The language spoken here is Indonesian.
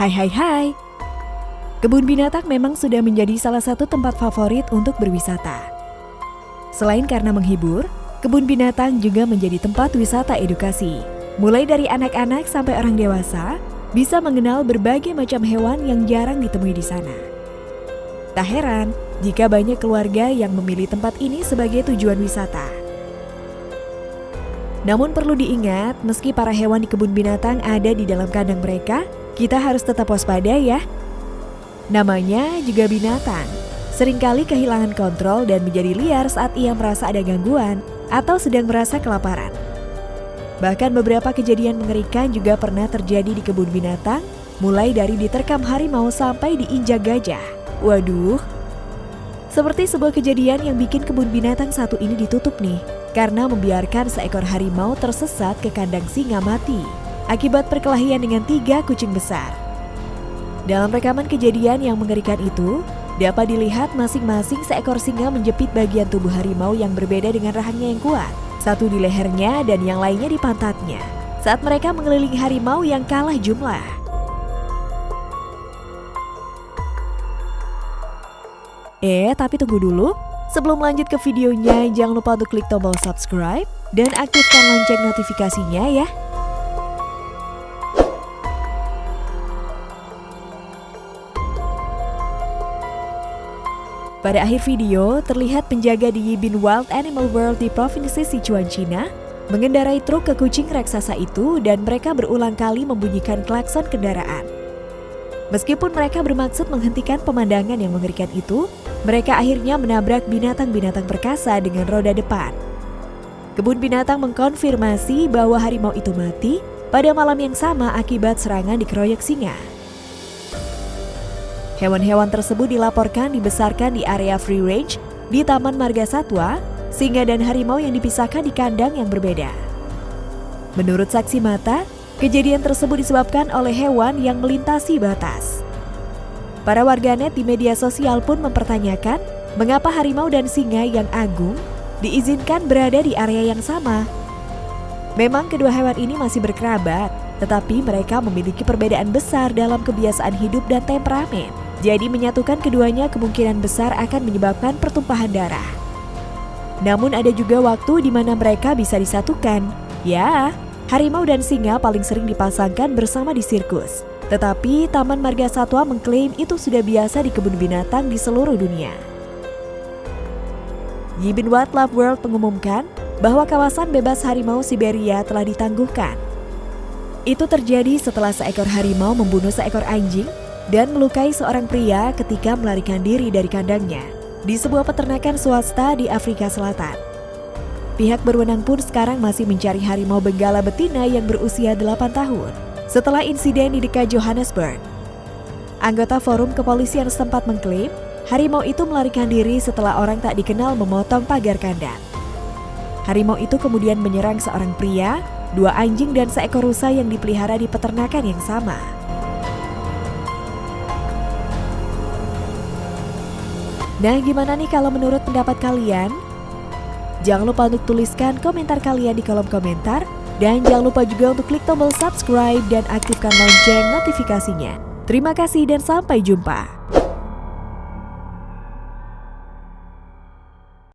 Hai hai hai. Kebun binatang memang sudah menjadi salah satu tempat favorit untuk berwisata. Selain karena menghibur, kebun binatang juga menjadi tempat wisata edukasi. Mulai dari anak-anak sampai orang dewasa bisa mengenal berbagai macam hewan yang jarang ditemui di sana. Tak heran jika banyak keluarga yang memilih tempat ini sebagai tujuan wisata. Namun perlu diingat, meski para hewan di kebun binatang ada di dalam kandang mereka, kita harus tetap waspada ya. Namanya juga binatang, sering kali kehilangan kontrol dan menjadi liar saat ia merasa ada gangguan atau sedang merasa kelaparan. Bahkan beberapa kejadian mengerikan juga pernah terjadi di kebun binatang, mulai dari diterkam harimau sampai diinjak gajah. Waduh, seperti sebuah kejadian yang bikin kebun binatang satu ini ditutup nih, karena membiarkan seekor harimau tersesat ke kandang singa mati akibat perkelahian dengan tiga kucing besar. Dalam rekaman kejadian yang mengerikan itu, dapat dilihat masing-masing seekor singa menjepit bagian tubuh harimau yang berbeda dengan rahangnya yang kuat, satu di lehernya dan yang lainnya di pantatnya, saat mereka mengelilingi harimau yang kalah jumlah. Eh, tapi tunggu dulu. Sebelum lanjut ke videonya, jangan lupa untuk klik tombol subscribe dan aktifkan lonceng notifikasinya ya. Pada akhir video, terlihat penjaga di Yibin Wild Animal World di Provinsi Sichuan, China, mengendarai truk ke kucing raksasa itu dan mereka berulang kali membunyikan klakson kendaraan. Meskipun mereka bermaksud menghentikan pemandangan yang mengerikan itu, mereka akhirnya menabrak binatang-binatang perkasa dengan roda depan. Kebun binatang mengkonfirmasi bahwa harimau itu mati pada malam yang sama akibat serangan dikeroyok singa. Hewan-hewan tersebut dilaporkan dibesarkan di area free range di Taman Marga Satwa, singa dan harimau yang dipisahkan di kandang yang berbeda. Menurut saksi mata, kejadian tersebut disebabkan oleh hewan yang melintasi batas. Para warganet di media sosial pun mempertanyakan mengapa harimau dan singa yang agung diizinkan berada di area yang sama. Memang kedua hewan ini masih berkerabat, tetapi mereka memiliki perbedaan besar dalam kebiasaan hidup dan temperamen. Jadi menyatukan keduanya kemungkinan besar akan menyebabkan pertumpahan darah. Namun ada juga waktu di mana mereka bisa disatukan. Ya, harimau dan singa paling sering dipasangkan bersama di sirkus. Tetapi Taman Marga Satwa mengklaim itu sudah biasa di kebun binatang di seluruh dunia. Yibin Wildlife World mengumumkan bahwa kawasan bebas harimau Siberia telah ditangguhkan. Itu terjadi setelah seekor harimau membunuh seekor anjing dan melukai seorang pria ketika melarikan diri dari kandangnya di sebuah peternakan swasta di Afrika Selatan. Pihak berwenang pun sekarang masih mencari harimau benggala betina yang berusia 8 tahun setelah insiden di dekat Johannesburg. Anggota forum kepolisian setempat mengklaim harimau itu melarikan diri setelah orang tak dikenal memotong pagar kandang. Harimau itu kemudian menyerang seorang pria, dua anjing dan seekor rusa yang dipelihara di peternakan yang sama. Nah, gimana nih kalau menurut pendapat kalian? Jangan lupa untuk tuliskan komentar kalian di kolom komentar. Dan jangan lupa juga untuk klik tombol subscribe dan aktifkan lonceng notifikasinya. Terima kasih dan sampai jumpa.